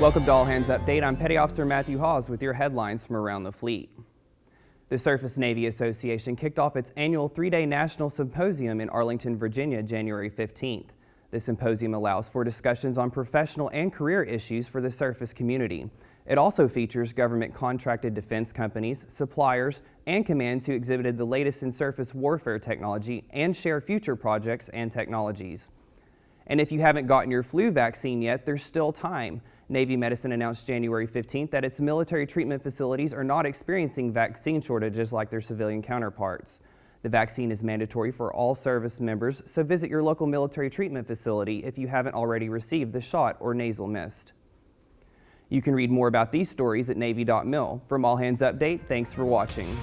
Welcome to All Hands Update. I'm Petty Officer Matthew Hawes with your headlines from around the fleet. The Surface Navy Association kicked off its annual three-day national symposium in Arlington, Virginia, January 15th. The symposium allows for discussions on professional and career issues for the surface community. It also features government contracted defense companies, suppliers, and commands who exhibited the latest in surface warfare technology and share future projects and technologies. And if you haven't gotten your flu vaccine yet, there's still time. Navy Medicine announced January 15th that its military treatment facilities are not experiencing vaccine shortages like their civilian counterparts. The vaccine is mandatory for all service members, so visit your local military treatment facility if you haven't already received the shot or nasal mist. You can read more about these stories at Navy.mil. From All Hands Update, thanks for watching.